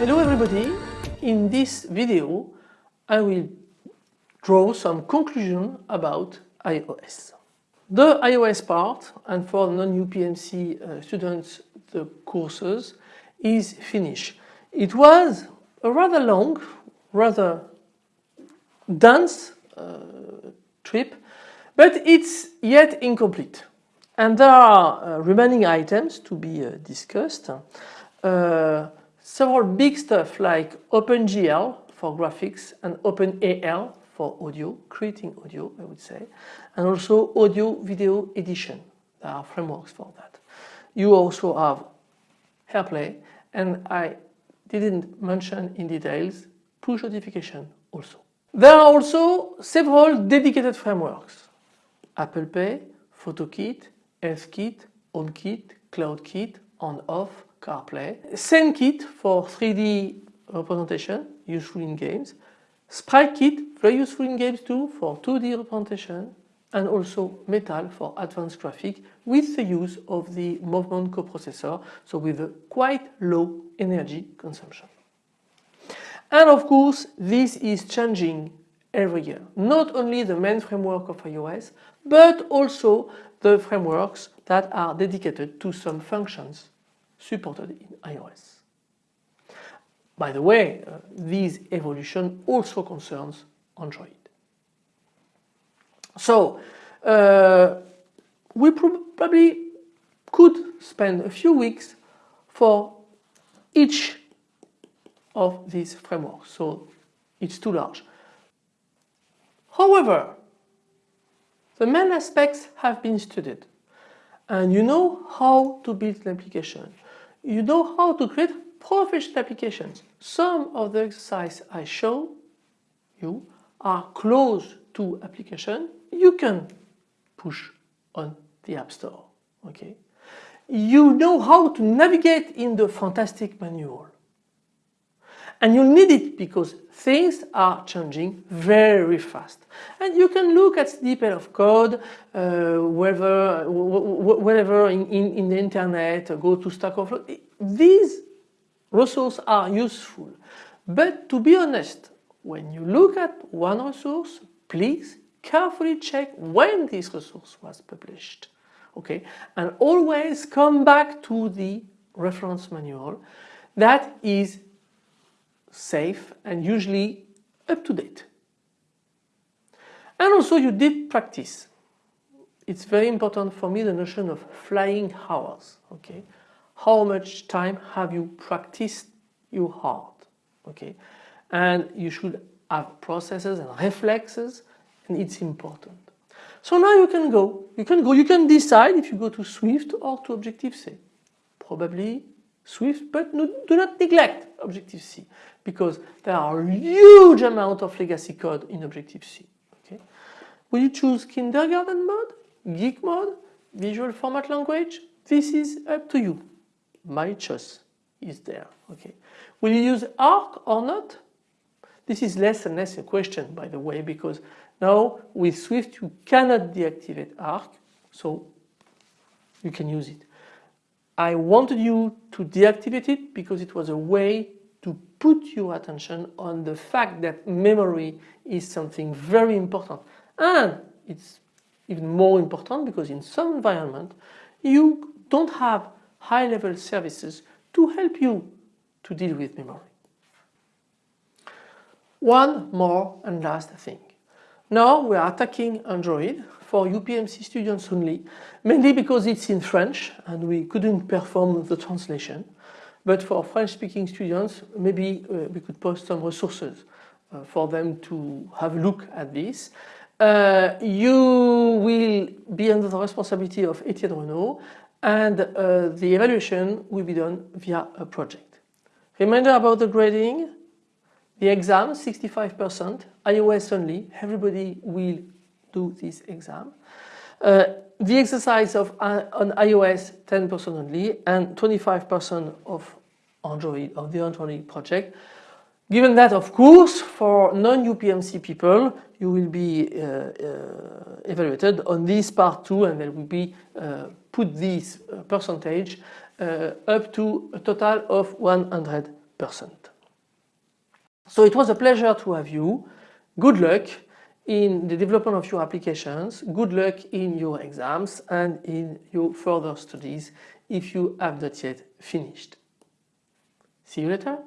Hello everybody, in this video I will draw some conclusion about iOS. The iOS part and for non-UPMC uh, students the courses is finished. It was a rather long, rather dense uh, trip but it's yet incomplete and there are uh, remaining items to be uh, discussed. Uh, several big stuff like OpenGL for graphics and OpenAL for audio, creating audio I would say, and also audio video edition. There are frameworks for that. You also have AirPlay and I didn't mention in details push notification also. There are also several dedicated frameworks. Apple Pay, PhotoKit, HealthKit, HomeKit, CloudKit, on-off, CarPlay, SceneKit for 3D representation, useful in games, SpriteKit, very useful in games too for 2D representation, and also Metal for advanced graphic with the use of the movement coprocessor, so with a quite low energy consumption. And of course this is changing every year. Not only the main framework of iOS, but also the frameworks that are dedicated to some functions supported in iOS. By the way, uh, this evolution also concerns Android. So, uh, we probably could spend a few weeks for each of these frameworks, so it's too large. However, the main aspects have been studied and you know how to build an application you know how to create professional applications. Some of the exercises I show you are close to application you can push on the App Store. Okay, You know how to navigate in the fantastic manual. And you need it because things are changing very fast. And you can look at snippet of code, uh, wherever, wherever in, in, in, the internet, go to Stack Overflow. These resources are useful. But to be honest, when you look at one resource, please carefully check when this resource was published. Okay, and always come back to the reference manual that is safe and usually up to date. And also you did practice. It's very important for me the notion of flying hours. Okay, How much time have you practiced your art? Okay, And you should have processes and reflexes and it's important. So now you can go, you can go, you can decide if you go to Swift or to Objective-C. Probably Swift, but no, do not neglect Objective-C because there are huge amount of legacy code in Objective-C. Okay? Will you choose kindergarten mode, geek mode, visual format language? This is up to you. My choice is there. Okay. Will you use ARC or not? This is less and less a question by the way because now with Swift you cannot deactivate ARC so you can use it. I wanted you to deactivate it because it was a way to put your attention on the fact that memory is something very important and it's even more important because in some environment you don't have high level services to help you to deal with memory. One more and last thing. Now we are attacking Android for UPMC students only, mainly because it's in French and we couldn't perform the translation. But for French speaking students, maybe uh, we could post some resources uh, for them to have a look at this. Uh, you will be under the responsibility of Etienne Renault and uh, the evaluation will be done via a project. Reminder about the grading, the exam 65%, iOS only, everybody will do this exam. Uh, the exercise of uh, on iOS 10% only and 25% of Android of the Android project. Given that of course for non-UPMC people you will be uh, uh, evaluated on this part too and there will be uh, put this uh, percentage uh, up to a total of 100%. So it was a pleasure to have you. Good luck in the development of your applications. Good luck in your exams and in your further studies if you have not yet finished. See you later.